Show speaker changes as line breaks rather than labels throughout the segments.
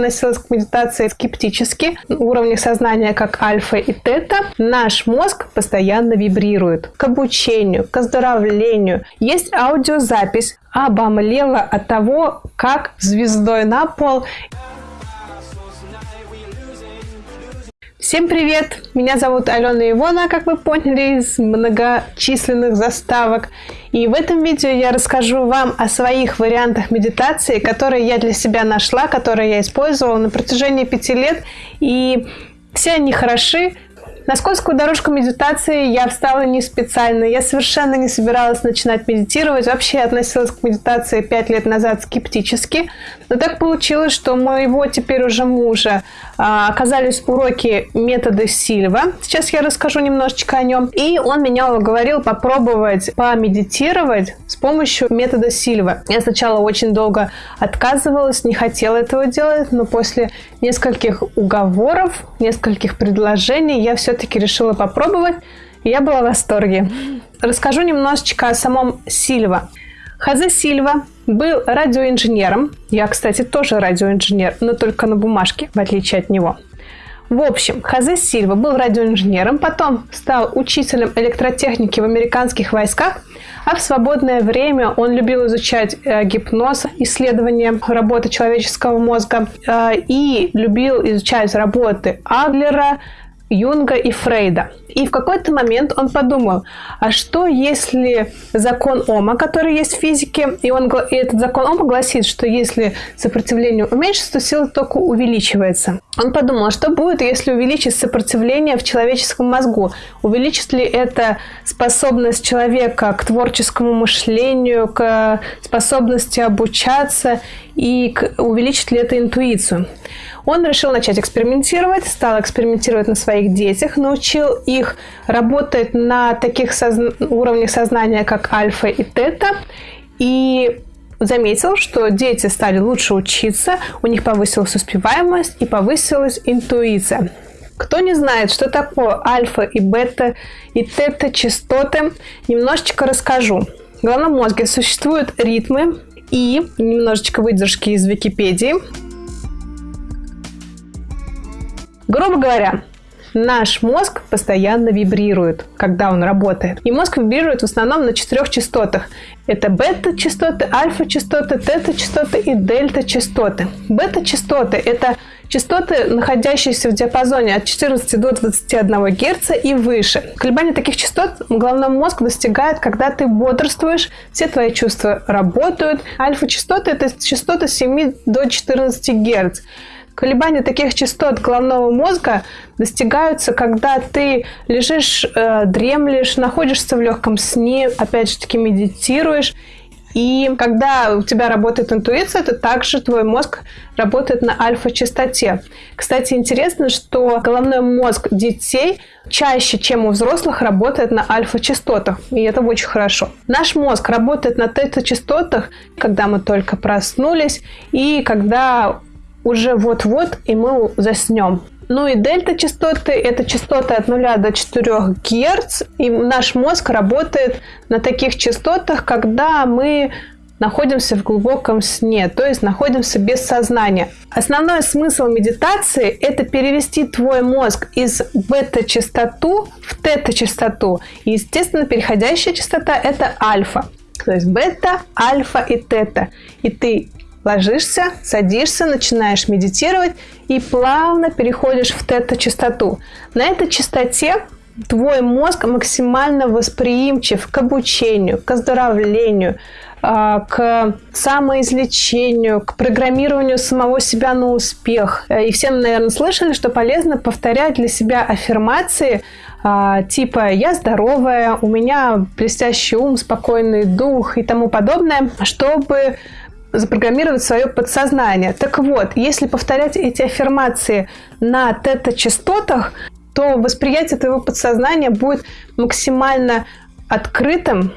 относилась к медитации скептически, уровни сознания как альфа и тета, наш мозг постоянно вибрирует. К обучению, к оздоровлению. Есть аудиозапись, обомлела от того, как звездой на пол Всем привет! Меня зовут Алена Ивона, как вы поняли из многочисленных заставок. И в этом видео я расскажу вам о своих вариантах медитации, которые я для себя нашла, которые я использовала на протяжении пяти лет. И все они хороши, на скользкую дорожку медитации я встала не специально. Я совершенно не собиралась начинать медитировать. Вообще я относилась к медитации пять лет назад скептически. Но так получилось, что моего теперь уже мужа оказались уроки метода Сильва. Сейчас я расскажу немножечко о нем. И он меня уговорил попробовать помедитировать с помощью метода Сильва. Я сначала очень долго отказывалась, не хотела этого делать, но после нескольких уговоров, нескольких предложений я все-таки решила попробовать. Я была в восторге. Расскажу немножечко о самом Сильва. Хазе Сильва был радиоинженером. Я, кстати, тоже радиоинженер, но только на бумажке, в отличие от него. В общем, Хазе Сильва был радиоинженером, потом стал учителем электротехники в американских войсках, а в свободное время он любил изучать э, гипноз, исследование работы человеческого мозга э, и любил изучать работы Адлера, Юнга и Фрейда. И в какой-то момент он подумал, а что если закон Ома, который есть в физике, и, он, и этот закон Ома гласит, что если сопротивление уменьшится, то сила тока увеличивается. Он подумал, а что будет, если увеличить сопротивление в человеческом мозгу? Увеличит ли это способность человека к творческому мышлению, к способности обучаться и к, увеличит ли это интуицию? Он решил начать экспериментировать, стал экспериментировать на своих детях, научил их работать на таких созна- уровнях сознания, как альфа и тета, и заметил, что дети стали лучше учиться, у них повысилась успеваемость и повысилась интуиция. Кто не знает, что такое альфа и бета и тета частоты, немножечко расскажу. В головном мозге существуют ритмы и немножечко выдержки из Википедии. Грубо говоря, наш мозг постоянно вибрирует, когда он работает. И мозг вибрирует в основном на четырех частотах. Это бета-частоты, альфа-частоты, тета-частоты и дельта-частоты. Бета-частоты – это частоты, находящиеся в диапазоне от 14 до 21 Гц и выше. Колебания таких частот головной мозг достигает, когда ты бодрствуешь, все твои чувства работают. Альфа-частоты – это частоты с 7 до 14 Гц. Колебания таких частот головного мозга достигаются, когда ты лежишь, э, дремлешь, находишься в легком сне, опять же таки медитируешь. И когда у тебя работает интуиция, то также твой мозг работает на альфа-частоте. Кстати, интересно, что головной мозг детей чаще, чем у взрослых, работает на альфа-частотах. И это очень хорошо. Наш мозг работает на тета-частотах, когда мы только проснулись и когда уже вот-вот, и мы заснем. Ну и дельта-частоты – это частоты от 0 до 4 Гц, и наш мозг работает на таких частотах, когда мы находимся в глубоком сне, то есть находимся без сознания. Основной смысл медитации – это перевести твой мозг из бета-частоту в тета-частоту. И, естественно, переходящая частота – это альфа. То есть бета, альфа и тета. И ты Ложишься, садишься, начинаешь медитировать и плавно переходишь в тета-частоту. На этой частоте твой мозг максимально восприимчив к обучению, к оздоровлению, а, к самоизлечению, к программированию самого себя на успех. И все, наверное, слышали, что полезно повторять для себя аффирмации а, типа «я здоровая», «у меня блестящий ум», «спокойный дух» и тому подобное, чтобы запрограммировать свое подсознание. Так вот, если повторять эти аффирмации на тета-частотах, то восприятие твоего подсознания будет максимально открытым,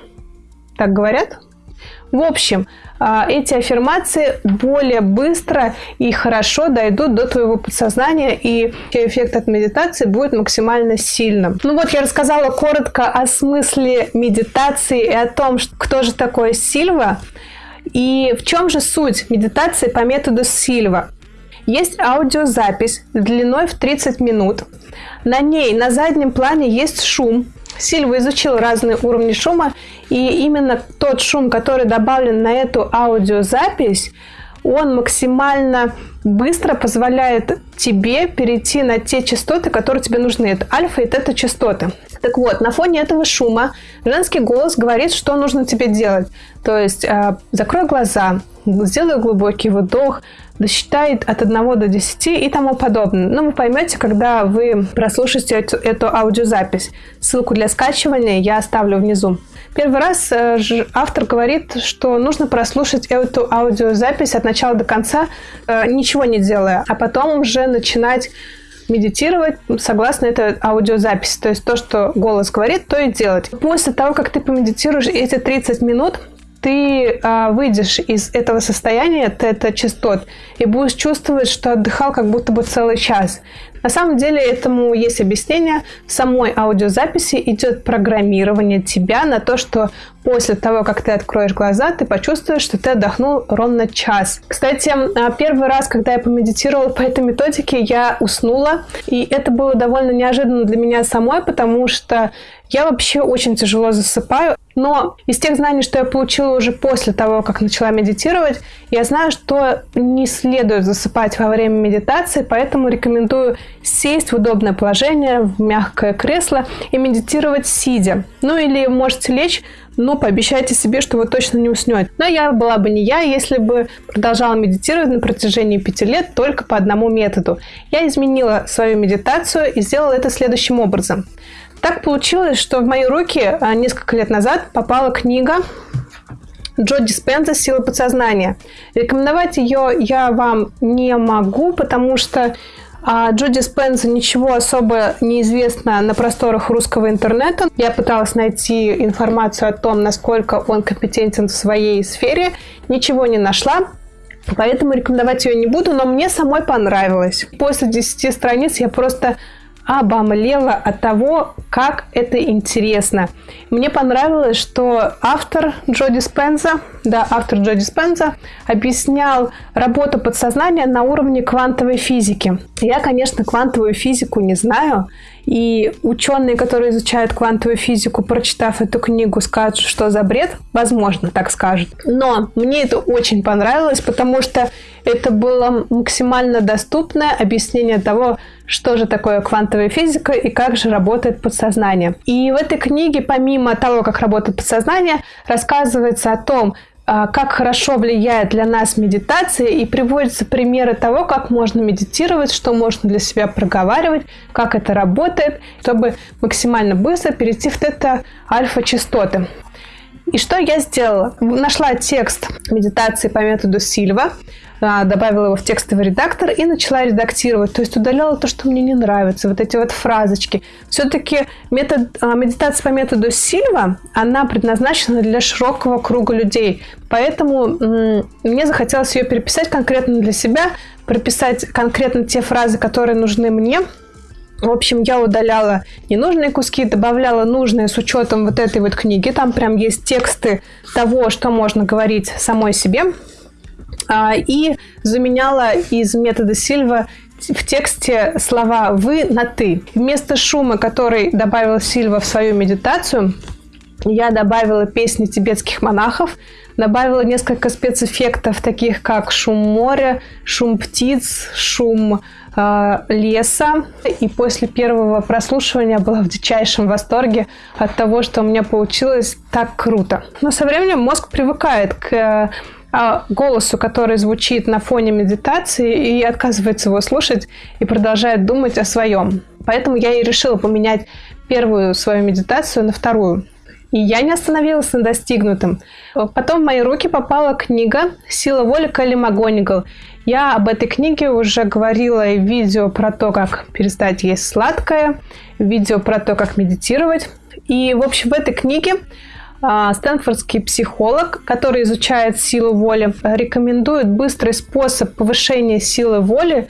так говорят, В общем, а, эти аффирмации более быстро и хорошо дойдут до твоего подсознания, и эффект от медитации будет максимально сильным. Ну вот я рассказала коротко о смысле медитации и о том, кто же такой Сильва, и в чем же суть медитации по методу Сильва. Есть аудиозапись длиной в 30 минут. На ней на заднем плане есть шум, Сильва изучил разные уровни шума, и именно тот шум, который добавлен на эту аудиозапись, он максимально быстро позволяет тебе перейти на те частоты, которые тебе нужны. Это альфа и тета частоты. Так вот, на фоне этого шума женский голос говорит, что нужно тебе делать. То есть э, закрой глаза, сделай глубокий вдох, досчитает от 1 до 10 и тому подобное. Но ну, вы поймете, когда вы прослушаете эту, эту аудиозапись. Ссылку для скачивания я оставлю внизу. Первый раз э, автор говорит, что нужно прослушать эту аудиозапись от начала до конца, э, ничего не делая, а потом уже начинать медитировать согласно этой аудиозаписи. То есть то, что голос говорит, то и делать. После того, как ты помедитируешь эти 30 минут, ты а, выйдешь из этого состояния тета-частот и будешь чувствовать, что отдыхал как будто бы целый час. На самом деле этому есть объяснение. В самой аудиозаписи идет программирование тебя на то, что после того, как ты откроешь глаза, ты почувствуешь, что ты отдохнул ровно час. Кстати, а, первый раз, когда я помедитировала по этой методике, я уснула. И это было довольно неожиданно для меня самой, потому что я вообще очень тяжело засыпаю. Но из тех знаний, что я получила уже после того, как начала медитировать, я знаю, что не следует засыпать во время медитации, поэтому рекомендую сесть в удобное положение, в мягкое кресло и медитировать сидя. Ну или можете лечь, но пообещайте себе, что вы точно не уснете. Но я была бы не я, если бы продолжала медитировать на протяжении пяти лет только по одному методу. Я изменила свою медитацию и сделала это следующим образом – так получилось, что в мои руки а, несколько лет назад попала книга Джо Диспенза «Сила подсознания». Рекомендовать ее я вам не могу, потому что а Джо Диспенза ничего особо не известно на просторах русского интернета. Я пыталась найти информацию о том, насколько он компетентен в своей сфере. Ничего не нашла. Поэтому рекомендовать ее не буду, но мне самой понравилось. После 10 страниц я просто обомлела от того, как это интересно. Мне понравилось, что автор Джо Диспенза, да, автор Джо Диспенза объяснял работу подсознания на уровне квантовой физики. Я, конечно, квантовую физику не знаю, и ученые, которые изучают квантовую физику, прочитав эту книгу, скажут, что за бред, возможно, так скажут. Но мне это очень понравилось, потому что это было максимально доступное объяснение того, что же такое квантовая физика и как же работает подсознание. И в этой книге, помимо того, как работает подсознание, рассказывается о том, как хорошо влияет для нас медитация и приводятся примеры того, как можно медитировать, что можно для себя проговаривать, как это работает, чтобы максимально быстро перейти в это альфа-частоты. И что я сделала? Нашла текст медитации по методу Сильва, а, добавила его в текстовый редактор и начала редактировать. То есть удаляла то, что мне не нравится, вот эти вот фразочки. Все-таки метод, а, медитация по методу Сильва, она предназначена для широкого круга людей. Поэтому мне захотелось ее переписать конкретно для себя, прописать конкретно те фразы, которые нужны мне, в общем, я удаляла ненужные куски, добавляла нужные с учетом вот этой вот книги. Там прям есть тексты того, что можно говорить самой себе. А, и заменяла из метода Сильва в тексте слова «вы» на «ты». Вместо шума, который добавила Сильва в свою медитацию, я добавила песни тибетских монахов, добавила несколько спецэффектов, таких как шум моря, шум птиц, шум э, леса. И после первого прослушивания была в дичайшем восторге от того, что у меня получилось так круто. Но со временем мозг привыкает к а, голосу, который звучит на фоне медитации, и отказывается его слушать и продолжает думать о своем. Поэтому я и решила поменять первую свою медитацию на вторую. И я не остановилась на достигнутом. Потом в мои руки попала книга «Сила воли Кэлли МакГонигал». Я об этой книге уже говорила и видео про то, как перестать есть сладкое, видео про то, как медитировать. И, в общем, в этой книге а, стэнфордский психолог, который изучает силу воли, рекомендует быстрый способ повышения силы воли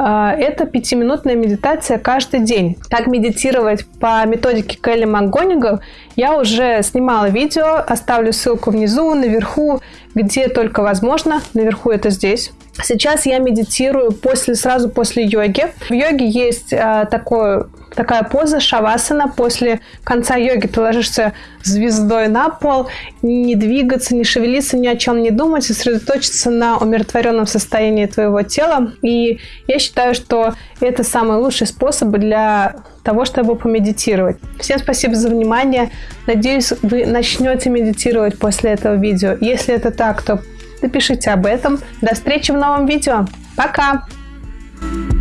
а, это пятиминутная медитация каждый день. Как медитировать по методике Келли МакГонигал, я уже снимала видео, оставлю ссылку внизу, наверху, где только возможно. Наверху это здесь. Сейчас я медитирую после, сразу после йоги. В йоге есть а, такое такая поза шавасана. После конца йоги ты ложишься звездой на пол, не двигаться, не шевелиться, ни о чем не думать, сосредоточиться на умиротворенном состоянии твоего тела. И я считаю, что это самый лучший способ для того, чтобы помедитировать. Всем спасибо за внимание. Надеюсь, вы начнете медитировать после этого видео. Если это так, то напишите об этом. До встречи в новом видео. Пока! thank you